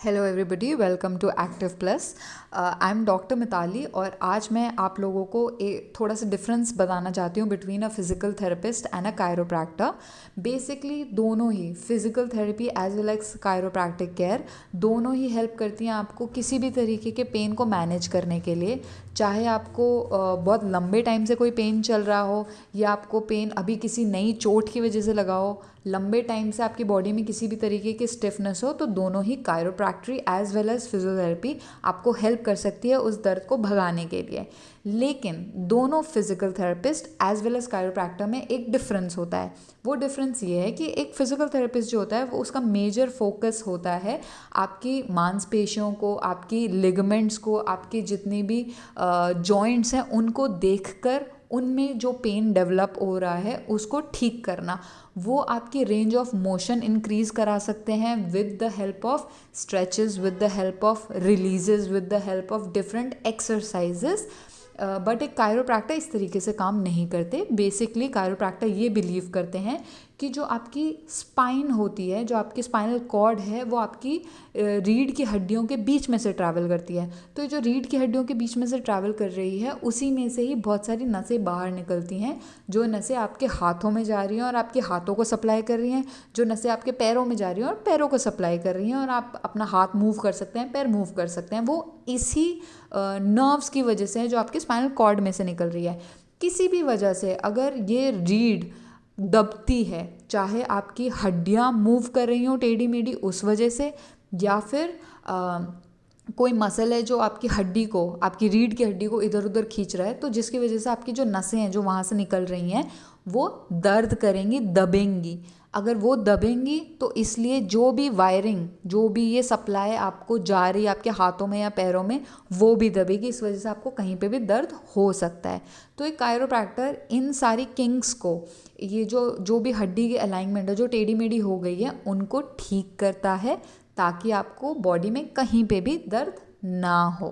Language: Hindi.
Hello everybody welcome to Active Plus I am doctor Mitali और आज मैं आप लोगों को एक थोड़ा सा डिफरेंस बताना चाहती हूँ between a physical therapist and a chiropractor basically दोनों ही physical therapy as well as chiropractic care दोनों ही हेल्प करती हैं आपको किसी भी तरीके के पेन को मैनेज करने के लिए। चाहे आपको बहुत लंबे टाइम से कोई पेन चल रहा हो या आपको पेन अभी किसी नई चोट की वजह से लगा हो, लंबे टाइम से आपकी बॉडी में किसी भी तरीके की स्टिफनेस हो तो दोनों ही chiropractic as well as physiotherapy आपको हेल्प कर सकती है उस दर्द को भगाने के लिए। लेकिन दोनों physical therapist as well as chiropractor में एक डिफरेंस होता है। वो डिफरेंस ये है कि एक फ़िज़िकल थेरेपिस्ट जो होता है, वो उसका मेजर फोकस होता है आपकी मांसपेशियों को, आपकी लिगमेंट्स को, आपकी जितनी भी जॉइंट्स हैं, उनको देखकर उनमें जो पेन डेवलप हो रहा है, उसको ठीक करना। वो आपकी रेंज ऑफ़ मोशन इंक्रीज करा सकते हैं with the help of stretches with the help of releases with the help of different exercises but एक कायरोप्रैक्टर इस तरीके से काम नहीं करते। बेसिकली कायरोप्रैक्टर ये बिलीव करते हैं कि जो आपकी स्पाइन होती है, जो आपकी स्पाइनल कॉर्ड है, वो आपकी रीढ़ की हड्डियों के बीच में से ट्रैवल करती है। तो जो रीढ़ की हड्डियों के बीच में से ट्रैवल कर रही है, उसी में से ही बहुत सारी नसें बाहर निकलती हैं, जो नसें आपके हाथों में जा रही हैं और आपके हाथों को सप्लाई कर रही हैं, जो नसें आपके पैरों में जा रही हैं और पैरों को सप्लाई कर रही हैं और आप अपना हाथ मूव कर सकते हैं, पैर मूव कर सकते हैं। वो इसी नर्व्स की वजह से है जो आपके स्पाइनल कॉर्ड में से निकल रही है। किसी भी वजह से अगर ये रीढ़ दबती है, चाहे आपकी हड्डियाँ मूव कर रही हों टेढ़ी मेढ़ी उस वजह से, या फिर कोई मसल है जो आपकी हड्डी को, आपकी रीढ़ की हड्डी को इधर उधर खींच रहा है तो जिसकी वजह से आपकी जो नसें हैं, जो वहाँ से निकल रही हैं वो दर्द करेंगी, दबेंगी। अगर वो दबेंगी तो इसलिए जो भी वायरिंग जो भी ये सप्लाई आपको जा रही है आपके हाथों में या पैरों में, वो भी दबेगी। इस वजह से आपको कहीं पे भी दर्द हो सकता है। तो एक कायरोप्रैक्टर इन सारी किंग्स को, ये जो जो भी हड्डी की अलाइनमेंट है, जो टेढ़ी मेढ़ी हो गई है, उनको ठीक करता है, ताकि आपको बॉडी में कहीं पे भी दर्द ना हो।